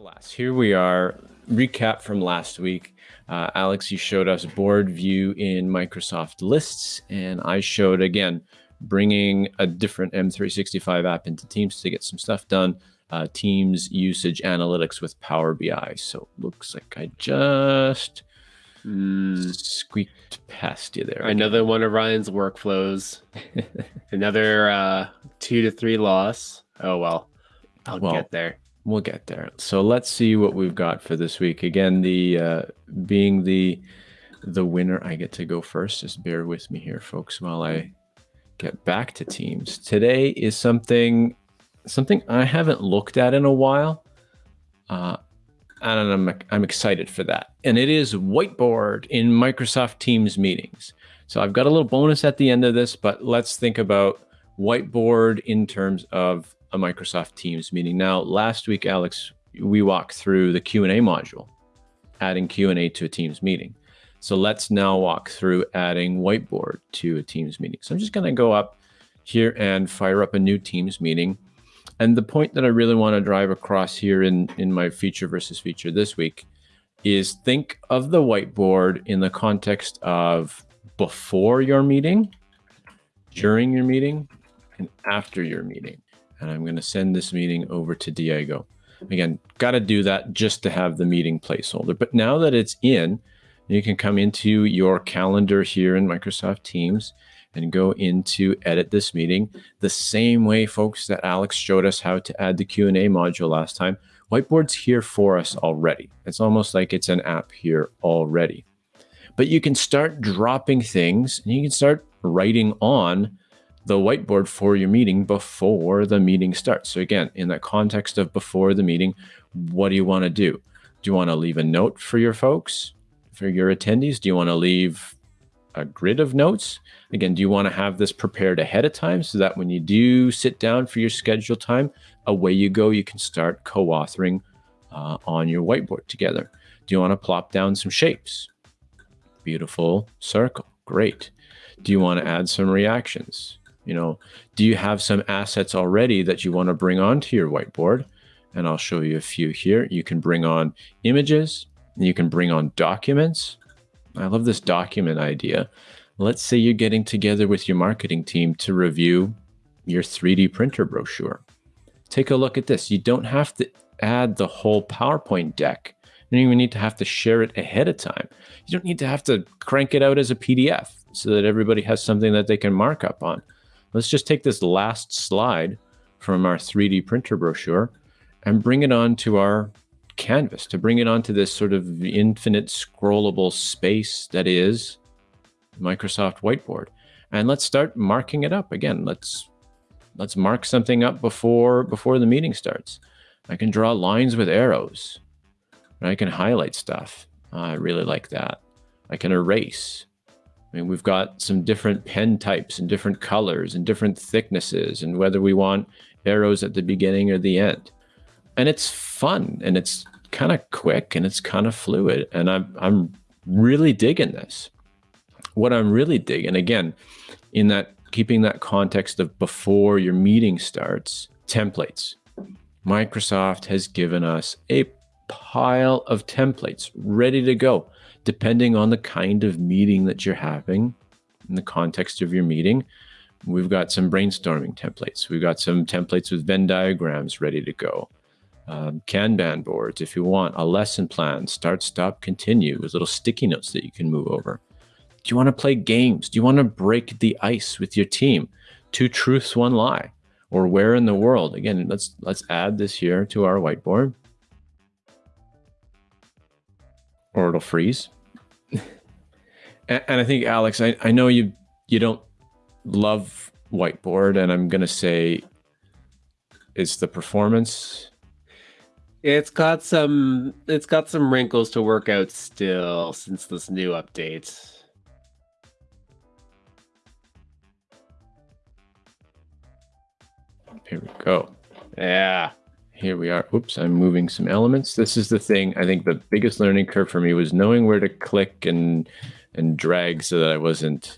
Alas, here we are. Recap from last week. Uh, Alex, you showed us board view in Microsoft lists, and I showed again bringing a different M365 app into Teams to get some stuff done. Uh, Teams usage analytics with Power BI. So looks like I just mm. squeaked past you there. Another one of Ryan's workflows. Another uh, two to three loss. Oh well, I'll well, get there. We'll get there. So let's see what we've got for this week. Again, the uh, being the the winner, I get to go first. Just bear with me here, folks, while I get back to teams. Today is something something I haven't looked at in a while. Uh, and I'm, I'm excited for that. And it is whiteboard in Microsoft Teams meetings. So I've got a little bonus at the end of this, but let's think about whiteboard in terms of a Microsoft Teams meeting. Now, last week, Alex, we walked through the Q&A module, adding Q&A to a Teams meeting. So let's now walk through adding whiteboard to a Teams meeting. So I'm just going to go up here and fire up a new Teams meeting. And the point that I really want to drive across here in, in my feature versus feature this week is think of the whiteboard in the context of before your meeting, during your meeting, and after your meeting and I'm going to send this meeting over to Diego. Again, got to do that just to have the meeting placeholder. But now that it's in, you can come into your calendar here in Microsoft Teams and go into edit this meeting the same way, folks, that Alex showed us how to add the Q&A module last time. Whiteboard's here for us already. It's almost like it's an app here already. But you can start dropping things and you can start writing on the whiteboard for your meeting before the meeting starts. So again, in that context of before the meeting, what do you want to do? Do you want to leave a note for your folks, for your attendees? Do you want to leave a grid of notes? Again, do you want to have this prepared ahead of time so that when you do sit down for your scheduled time, away you go, you can start co-authoring uh, on your whiteboard together. Do you want to plop down some shapes? Beautiful circle, great. Do you want to add some reactions? You know, do you have some assets already that you want to bring onto your whiteboard? And I'll show you a few here. You can bring on images, you can bring on documents. I love this document idea. Let's say you're getting together with your marketing team to review your 3D printer brochure. Take a look at this. You don't have to add the whole PowerPoint deck. You don't even need to have to share it ahead of time. You don't need to have to crank it out as a PDF so that everybody has something that they can mark up on. Let's just take this last slide from our 3D printer brochure and bring it onto our canvas, to bring it onto this sort of infinite scrollable space that is Microsoft Whiteboard. And let's start marking it up again. Let's let's mark something up before before the meeting starts. I can draw lines with arrows. I can highlight stuff. I really like that. I can erase. I mean, we've got some different pen types and different colors and different thicknesses and whether we want arrows at the beginning or the end. And it's fun and it's kind of quick and it's kind of fluid. And I'm, I'm really digging this. What I'm really digging, again, in that keeping that context of before your meeting starts, templates. Microsoft has given us a pile of templates ready to go depending on the kind of meeting that you're having in the context of your meeting. We've got some brainstorming templates. We've got some templates with Venn diagrams ready to go. Um, Kanban boards, if you want, a lesson plan, start, stop, continue with little sticky notes that you can move over. Do you want to play games? Do you want to break the ice with your team? Two truths, one lie. Or where in the world? Again, let's let's add this here to our whiteboard. or it'll freeze. And, I think Alex, I, I know you you don't love whiteboard, and I'm gonna say it's the performance. It's got some it's got some wrinkles to work out still since this new update. Here we go. Yeah here we are. Oops, I'm moving some elements. This is the thing. I think the biggest learning curve for me was knowing where to click and and drag so that I wasn't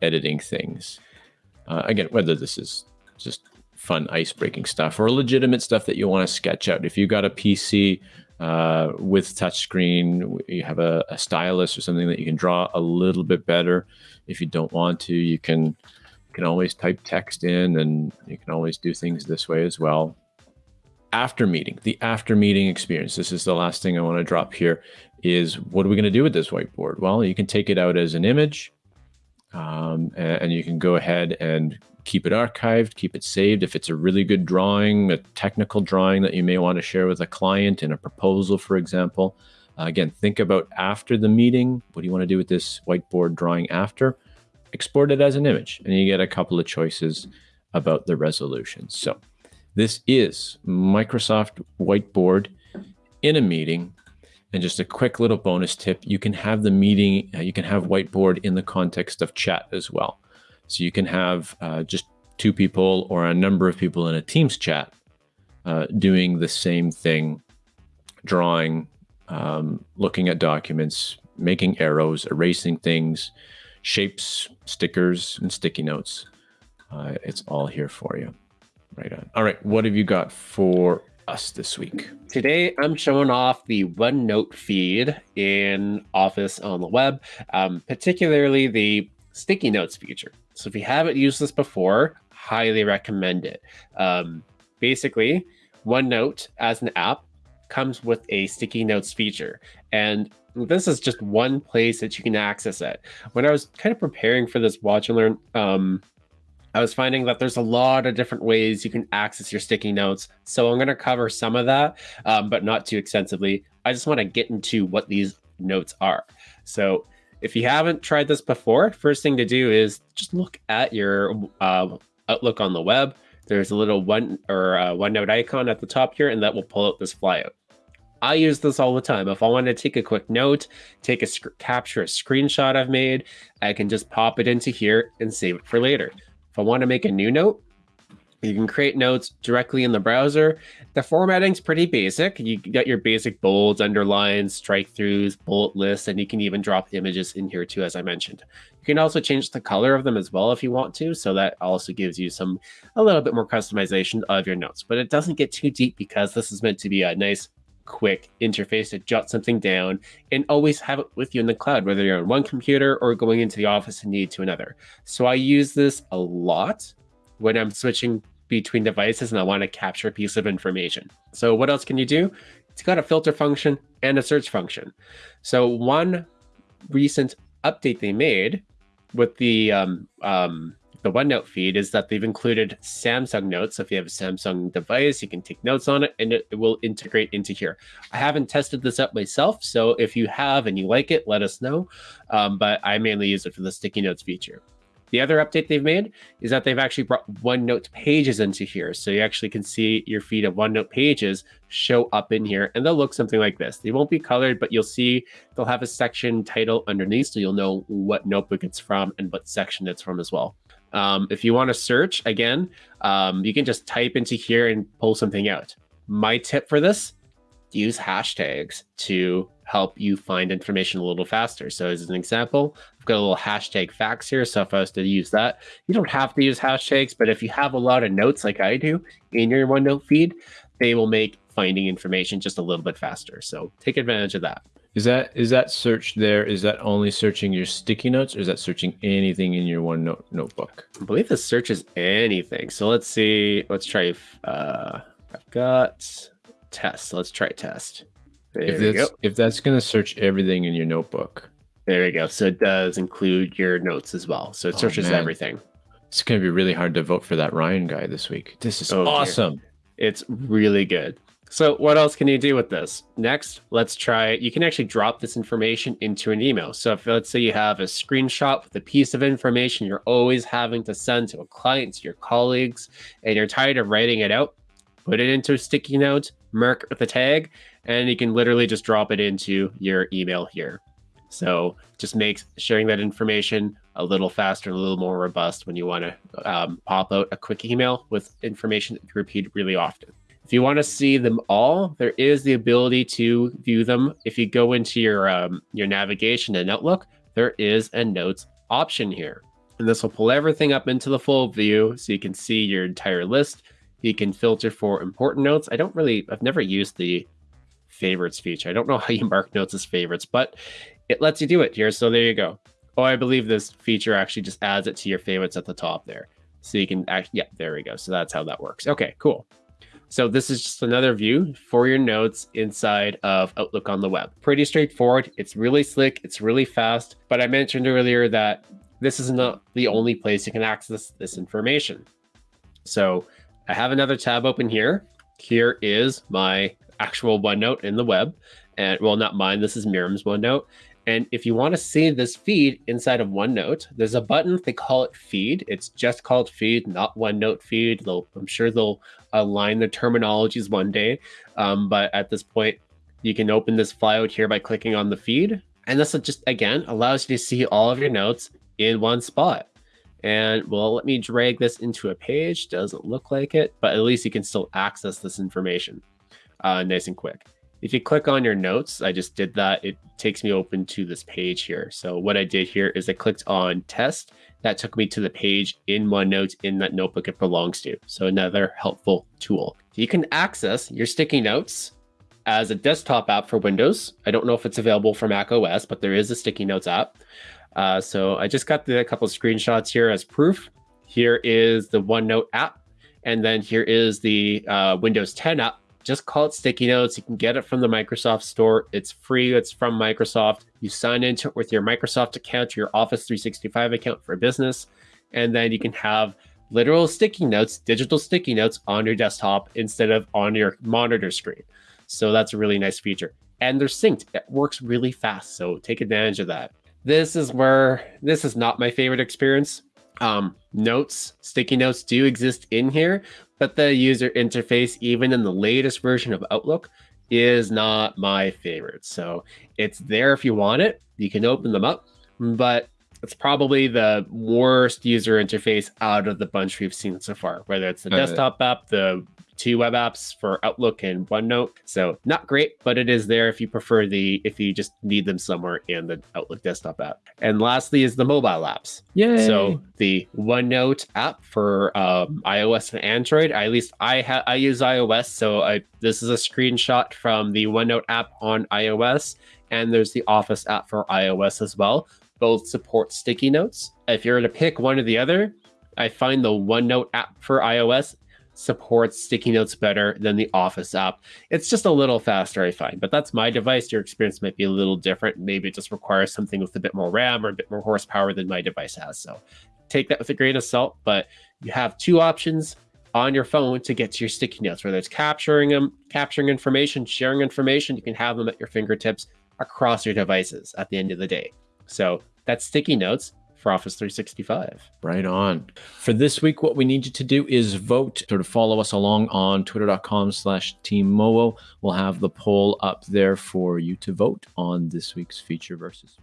editing things. Uh, again, whether this is just fun ice breaking stuff or legitimate stuff that you want to sketch out. If you got a PC uh, with touchscreen, you have a, a, stylus or something that you can draw a little bit better. If you don't want to, you can you can always type text in, and you can always do things this way as well. After meeting, the after meeting experience. This is the last thing I want to drop here. Is what are we going to do with this whiteboard? Well, you can take it out as an image, um, and, and you can go ahead and keep it archived, keep it saved. If it's a really good drawing, a technical drawing that you may want to share with a client in a proposal, for example. Uh, again, think about after the meeting. What do you want to do with this whiteboard drawing after? Export it as an image, and you get a couple of choices about the resolution. So, this is Microsoft Whiteboard in a meeting. And just a quick little bonus tip you can have the meeting, uh, you can have whiteboard in the context of chat as well. So you can have uh, just two people or a number of people in a Teams chat uh, doing the same thing, drawing, um, looking at documents, making arrows, erasing things, shapes, stickers, and sticky notes. Uh, it's all here for you. Right on. All right, what have you got for us this week? Today, I'm showing off the OneNote feed in Office on the web, um, particularly the sticky notes feature. So if you haven't used this before, highly recommend it. Um, basically, OneNote as an app comes with a sticky notes feature. And this is just one place that you can access it. When I was kind of preparing for this watch and learn, um, I was finding that there's a lot of different ways you can access your sticky notes. So I'm going to cover some of that, um, but not too extensively. I just want to get into what these notes are. So if you haven't tried this before, first thing to do is just look at your uh, Outlook on the web. There's a little one or uh, OneNote icon at the top here, and that will pull out this flyout. I use this all the time. If I want to take a quick note, take a capture a screenshot I've made, I can just pop it into here and save it for later. If I want to make a new note, you can create notes directly in the browser. The formatting's pretty basic. You got your basic bolds, underlines, strike throughs, bullet lists, and you can even drop images in here too, as I mentioned. You can also change the color of them as well if you want to. So that also gives you some a little bit more customization of your notes. But it doesn't get too deep because this is meant to be a nice quick interface to jot something down and always have it with you in the cloud, whether you're on one computer or going into the office and need to another. So I use this a lot when I'm switching between devices and I want to capture a piece of information. So what else can you do? It's got a filter function and a search function. So one recent update they made with the um, um, the OneNote feed is that they've included Samsung Notes. So if you have a Samsung device, you can take notes on it and it, will integrate into here. I haven't tested this up myself. So if you have and you like it, let us know. Um, but I mainly use it for the sticky notes feature. The other update they've made is that they've actually brought OneNote pages into here. So you actually can see your feed of OneNote pages show up in here and they'll look something like this. They won't be colored, but you'll see they'll have a section title underneath so you'll know what notebook it's from and what section it's from as well. Um, if you want to search, again, um, you can just type into here and pull something out. My tip for this, use hashtags to help you find information a little faster. So as an example, I've got a little hashtag facts here. So if I was to use that, you don't have to use hashtags, but if you have a lot of notes like I do in your OneNote feed, they will make finding information just a little bit faster. So take advantage of that. Is that is that search there? Is that only searching your sticky notes, or is that searching anything in your OneNote notebook? I believe the search is anything. So let's see. Let's try. Uh, I've got test. Let's try test. There if that's, if that's going to search everything in your notebook. There we go. So it does include your notes as well. So it oh, searches everything. It's going to be really hard to vote for that Ryan guy this week. This is oh, awesome. Dear. It's really good. So what else can you do with this? Next, let's try, you can actually drop this information into an email. So if let's say you have a screenshot with a piece of information you're always having to send to a client, to your colleagues, and you're tired of writing it out, put it into a sticky note, with a tag, and you can literally just drop it into your email here. So just makes sharing that information a little faster, a little more robust when you want to um, pop out a quick email with information that you repeat really often. If you want to see them all, there is the ability to view them. If you go into your um, your navigation and Outlook, there is a notes option here. And this will pull everything up into the full view so you can see your entire list You can filter for important notes. I don't really, I've never used the favorites feature. I don't know how you mark notes as favorites, but it lets you do it here. So there you go. Oh, I believe this feature actually just adds it to your favorites at the top there. So you can act, yeah, there we go. So that's how that works. Okay, cool. So this is just another view for your notes inside of Outlook on the web. Pretty straightforward. It's really slick. It's really fast. But I mentioned earlier that this is not the only place you can access this information. So I have another tab open here. Here is my actual OneNote in the web. And well, not mine. This is Miriam's OneNote. And if you want to see this feed inside of OneNote, there's a button. They call it Feed. It's just called Feed, not OneNote Feed. They'll, I'm sure they'll align the terminologies one day. Um, but at this point, you can open this flyout here by clicking on the feed. And this just, again, allows you to see all of your notes in one spot. And well, let me drag this into a page. Doesn't look like it, but at least you can still access this information uh, nice and quick. If you click on your notes, I just did that. It takes me open to this page here. So what I did here is I clicked on test. That took me to the page in OneNote in that notebook it belongs to. So another helpful tool. You can access your sticky notes as a desktop app for Windows. I don't know if it's available for Mac OS, but there is a sticky notes app. Uh, so I just got the, a couple of screenshots here as proof. Here is the OneNote app. And then here is the uh, Windows 10 app just call it Sticky Notes. You can get it from the Microsoft Store. It's free. It's from Microsoft. You sign into it with your Microsoft account, your Office 365 account for business, and then you can have literal sticky notes, digital sticky notes on your desktop instead of on your monitor screen. So that's a really nice feature. And they're synced. It works really fast. So take advantage of that. This is where this is not my favorite experience. Um, notes, sticky notes do exist in here, but the user interface, even in the latest version of Outlook, is not my favorite. So it's there if you want it. You can open them up, but it's probably the worst user interface out of the bunch we've seen so far, whether it's the desktop app, the two web apps for Outlook and OneNote. So not great, but it is there if you prefer the, if you just need them somewhere in the Outlook desktop app. And lastly is the mobile apps. Yeah. So the OneNote app for um, iOS and Android, at least I have, I use iOS. So I, this is a screenshot from the OneNote app on iOS. And there's the Office app for iOS as well. Both support sticky notes. If you're to pick one or the other, I find the OneNote app for iOS supports sticky notes better than the Office app. It's just a little faster, I find, but that's my device. Your experience might be a little different. Maybe it just requires something with a bit more RAM or a bit more horsepower than my device has. So take that with a grain of salt, but you have two options on your phone to get to your sticky notes, whether it's capturing them, capturing information, sharing information, you can have them at your fingertips across your devices at the end of the day. So that's sticky notes for Office 365. Right on. For this week, what we need you to do is vote. Sort of follow us along on twitter.com slash team We'll have the poll up there for you to vote on this week's feature versus.